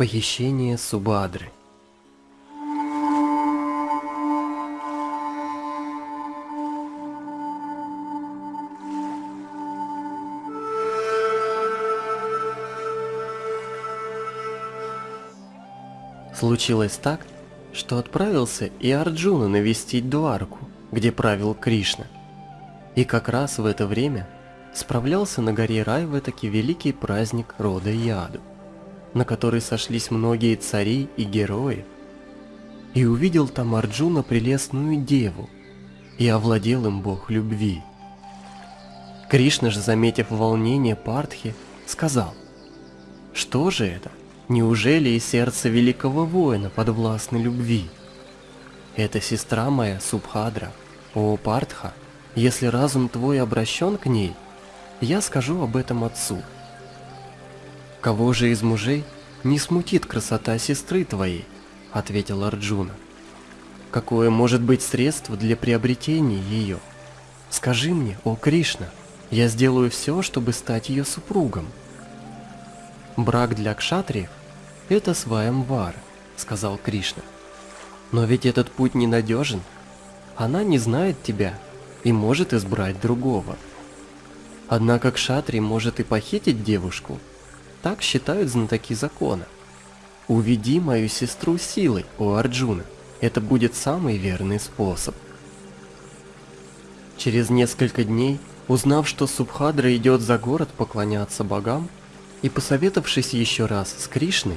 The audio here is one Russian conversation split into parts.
Похищение Субадры Случилось так, что отправился и Арджуна навестить Дуарку, где правил Кришна. И как раз в это время справлялся на горе Райва таки великий праздник рода Яду, на который сошлись многие цари и герои. И увидел там Арджуна прелестную деву, и овладел им бог любви. Кришна же, заметив волнение Партхи, сказал, «Что же это? Неужели и сердце великого воина подвластны любви? Это сестра моя Субхадра, о Партха, если разум твой обращен к ней, я скажу об этом отцу. Кого же из мужей не смутит красота сестры твоей, ответил Арджуна. Какое может быть средство для приобретения ее? Скажи мне, о Кришна, я сделаю все, чтобы стать ее супругом. Брак для кшатриев «Это Сваямвар», — сказал Кришна. «Но ведь этот путь ненадежен. Она не знает тебя и может избрать другого. Однако Кшатри может и похитить девушку. Так считают знатоки закона. Уведи мою сестру силой, о Арджуна. Это будет самый верный способ». Через несколько дней, узнав, что Субхадра идет за город поклоняться богам, и посоветовавшись еще раз с Кришной,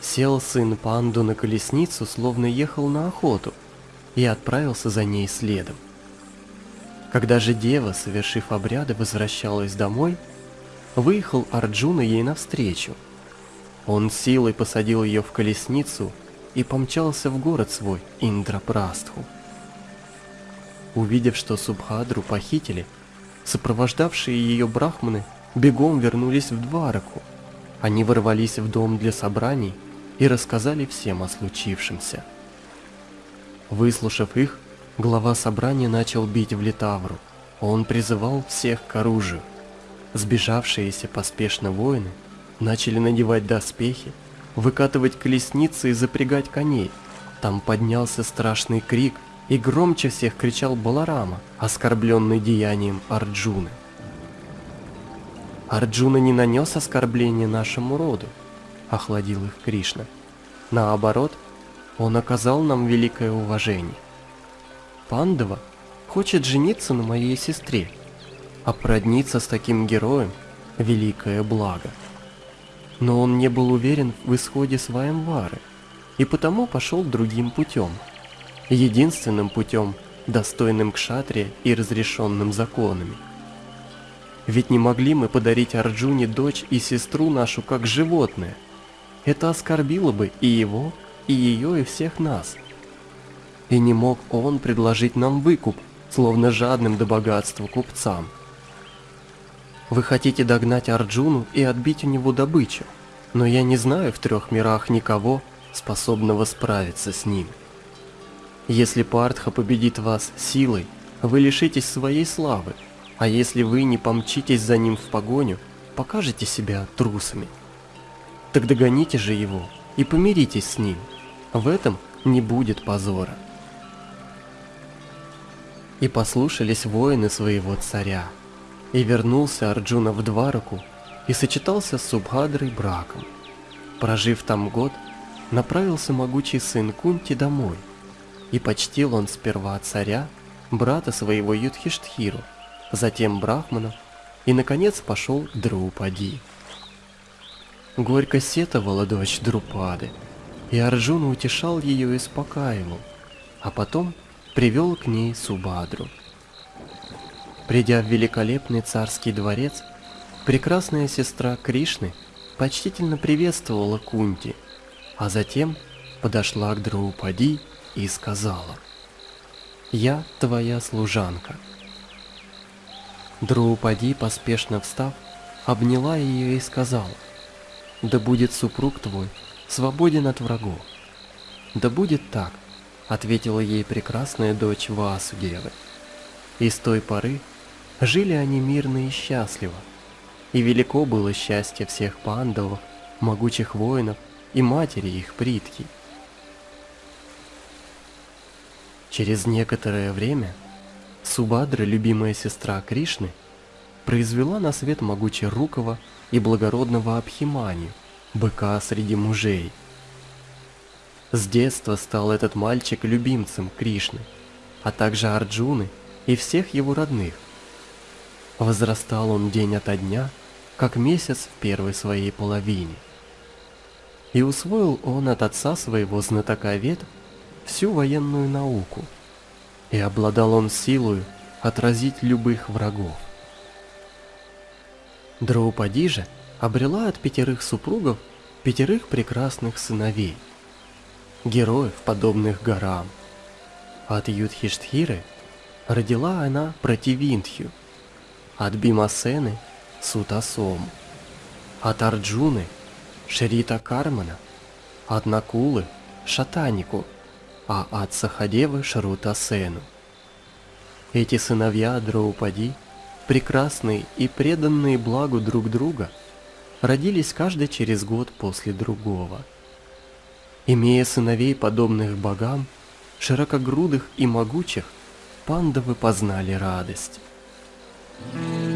Сел сын панду на колесницу, словно ехал на охоту, и отправился за ней следом. Когда же дева, совершив обряды, возвращалась домой, выехал Арджуна ей навстречу. Он силой посадил ее в колесницу и помчался в город свой, Индрапрастху. Увидев, что Субхадру похитили, сопровождавшие ее брахманы бегом вернулись в Двараку. Они ворвались в дом для собраний и рассказали всем о случившемся. Выслушав их, глава собрания начал бить в Литавру. Он призывал всех к оружию. Сбежавшиеся поспешно воины начали надевать доспехи, выкатывать колесницы и запрягать коней. Там поднялся страшный крик, и громче всех кричал Баларама, оскорбленный деянием Арджуны. Арджуна не нанес оскорбления нашему роду, охладил их Кришна. Наоборот, он оказал нам великое уважение. Пандава хочет жениться на моей сестре, а продниться с таким героем – великое благо. Но он не был уверен в исходе Сваемвары, и потому пошел другим путем. Единственным путем, достойным кшатре и разрешенным законами. Ведь не могли мы подарить Арджуне дочь и сестру нашу как животное – это оскорбило бы и его, и ее, и всех нас. И не мог он предложить нам выкуп, словно жадным до богатства купцам. Вы хотите догнать Арджуну и отбить у него добычу, но я не знаю в трех мирах никого, способного справиться с ним. Если Партха победит вас силой, вы лишитесь своей славы, а если вы не помчитесь за ним в погоню, покажете себя трусами. Так догоните же его и помиритесь с ним. В этом не будет позора. И послушались воины своего царя. И вернулся Арджуна в Двараку и сочетался с Субхадрой браком. Прожив там год, направился могучий сын Кунти домой. И почтил он сперва царя, брата своего Юдхиштхиру, затем Брахмана и, наконец, пошел к Драупади. Горько сетовала дочь Друпады, и Арджуна утешал ее и успокаивал, а потом привел к ней Субадру. Придя в великолепный царский дворец, прекрасная сестра Кришны почтительно приветствовала Кунти, а затем подошла к Драупади и сказала «Я твоя служанка». Драупади, поспешно встав, обняла ее и сказала да будет супруг твой свободен от врагов. Да будет так, ответила ей прекрасная дочь Васудевы. И с той поры жили они мирно и счастливо. И велико было счастье всех пандавов, могучих воинов и матери их Притки. Через некоторое время Субадра, любимая сестра Кришны, произвела на свет могучерукого и благородного Абхиманию, быка среди мужей. С детства стал этот мальчик любимцем Кришны, а также Арджуны и всех его родных. Возрастал он день ото дня, как месяц в первой своей половине. И усвоил он от отца своего знатока вет всю военную науку, и обладал он силою отразить любых врагов. Драупади же обрела от пятерых супругов пятерых прекрасных сыновей, героев, подобных горам. От Юдхиштхиры родила она Противинтхю, от Бимасены – Сутасому, от Арджуны – Шрита Кармана, от Накулы – Шатанику, а от Сахадевы – Шрутасену. Эти сыновья Драупади, прекрасные и преданные благу друг друга, родились каждый через год после другого. Имея сыновей, подобных богам, широкогрудых и могучих, пандавы познали радость. mm